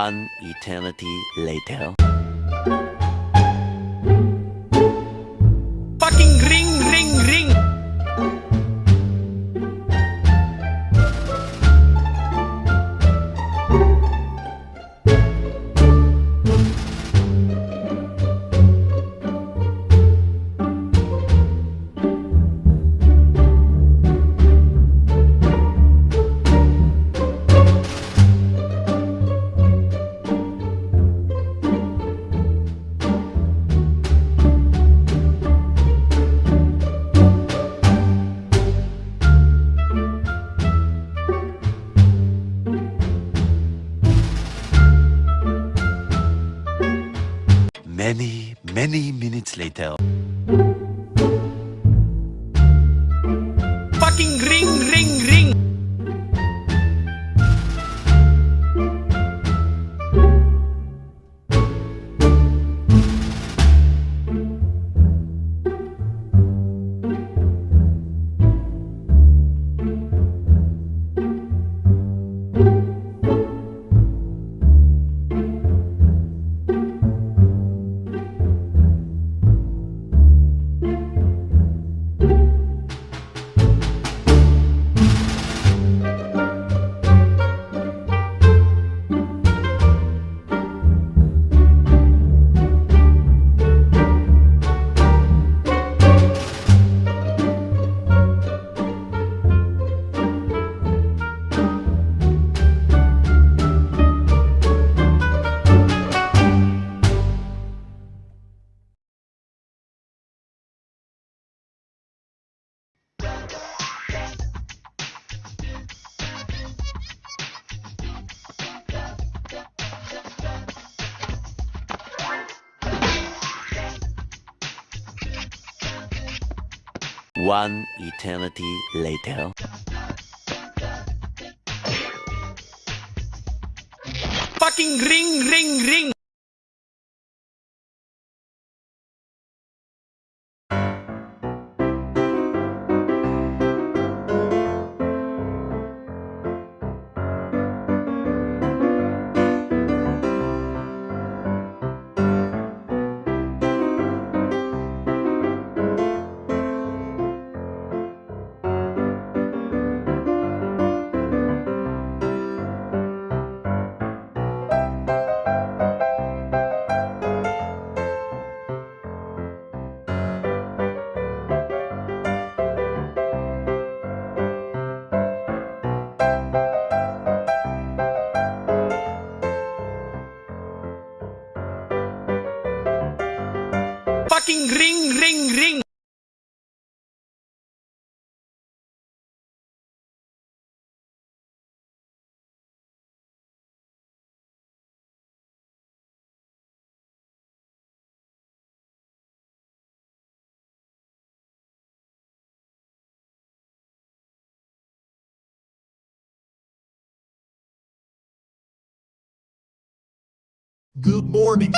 One eternity later. Many, many minutes later. One eternity later. Fucking ring, ring, ring! Good morning.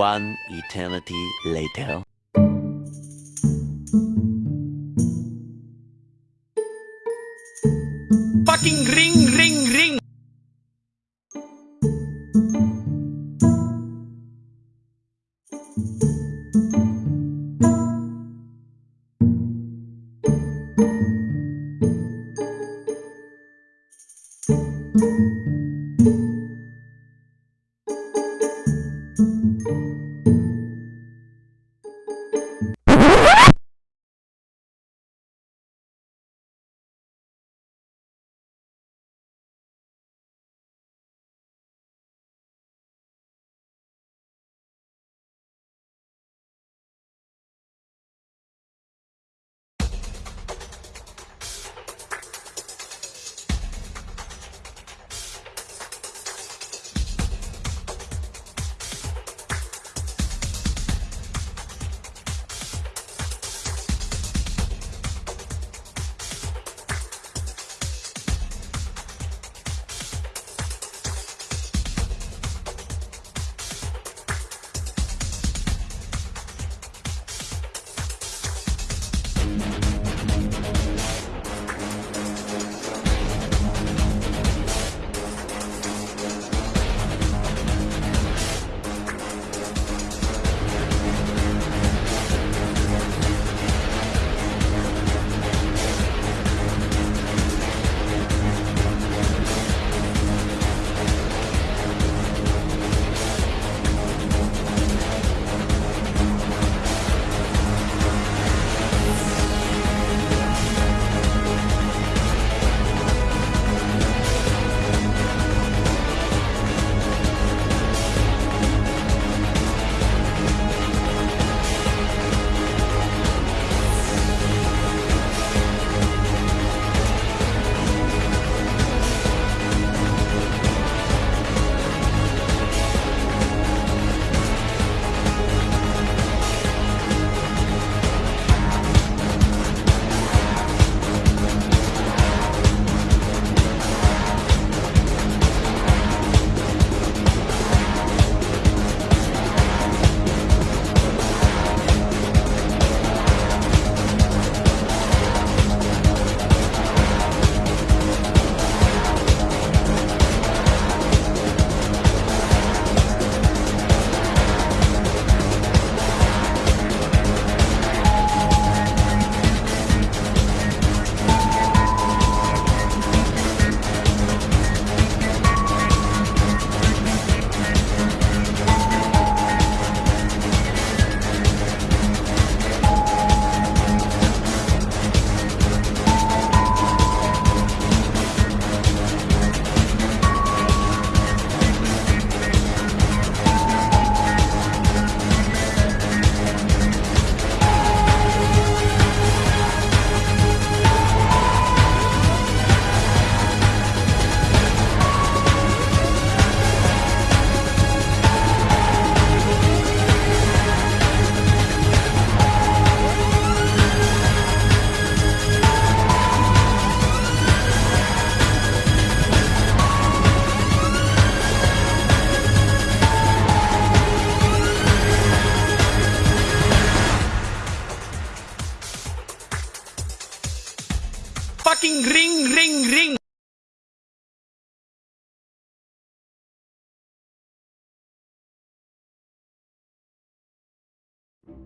One eternity later.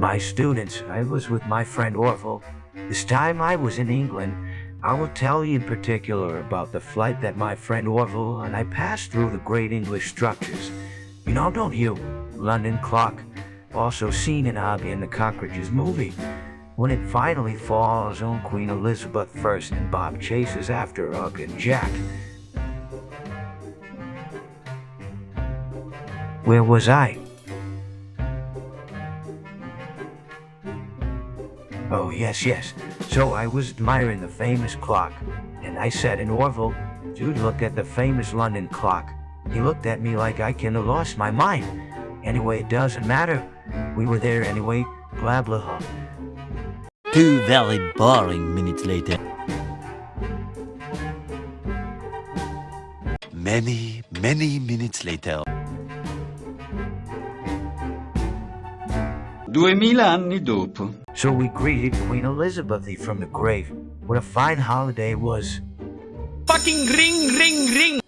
My students, I was with my friend Orville. This time I was in England. I will tell you in particular about the flight that my friend Orville and I passed through the great English structures. You know, don't you? London Clock, also seen in Oggy and the Cockroaches movie. When it finally falls on Queen Elizabeth I and Bob chases after Ugg and Jack. Where was I? Oh, yes, yes. So I was admiring the famous clock, and I said in Orville, dude, look at the famous London clock. He looked at me like I kinda lost my mind. Anyway, it doesn't matter. We were there anyway, blah blah blah. Two very boring minutes later. Many, many minutes later. Duemila anni dopo. So we greeted Queen Elizabeth from the grave. What a fine holiday it was. Fucking ring, ring, ring.